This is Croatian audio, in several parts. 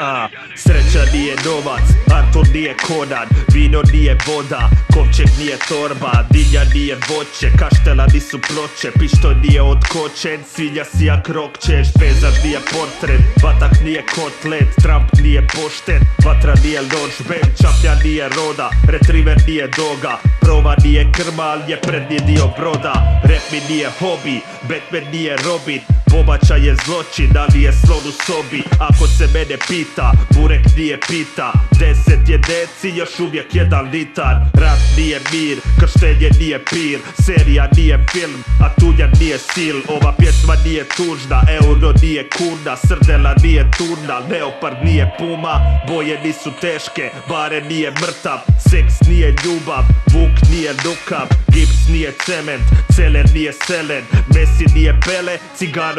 A, sreća nije novac, Artur nije Conan Vino nije voda, kovčeg nije torba Dinja nije voće, kaštela nisu ploče Pištoj nije otkočen, svinja si jak rokčeš Pezar nije portret, vatak nije kotlet Trump nije pošten, vatra nije nož Bem čaplja nije roda, retriver nije doga Prova nije krma, ali je prednji dio broda Rap mi nije hobi, Batman nije Robin Pobačaj je zločin, ali je slon u sobi? Ako se mene pita, burek nije pita. Deset je deci, još uvijek jedan litar. Rat nije mir, krštenje nije pir. Serija nije film, a tunja nije sil. Ova pjesma nije tužna, euro nije kuna Srdela nije turna, leopard nije puma. Boje nisu teške, bare nije mrtav. Seks nije ljubav, vuk nije nukav. Gips nije cement, celer nije selen. Messi nije pele,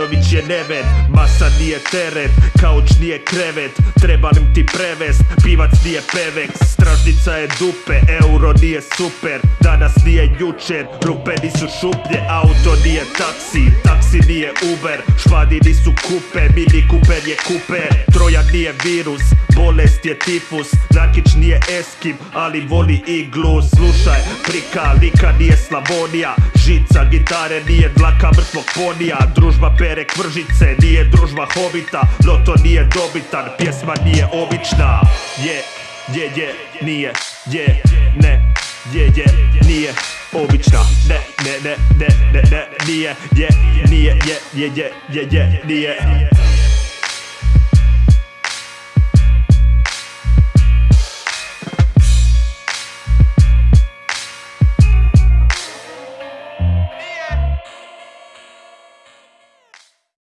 Ciganović je neven Masa nije teret, kauč nije krevet Treba ti prevest, pivac nije pevek Stražnica je dupe, euro nije super Danas nije jučer, rupe nisu šuplje Auto nije taksi, taksi nije Uber Švadi nisu kupe, mini kuper je kuper nije virus, bolest je tifus Nakić nije eskim, ali voli iglu. Slušaj, prika, lika nije Slavonija. Žica, gitare nije dlaka mrtvog ponija. Družba pere kvržice, nije družba hobita Loto nije dobitan, pjesma nije obična. Je, je, je, nije, je, ne Je, je, nije obična. Ne, ne, ne, ne, ne, ne, nije, je, nije, je, je, je, je, je, nije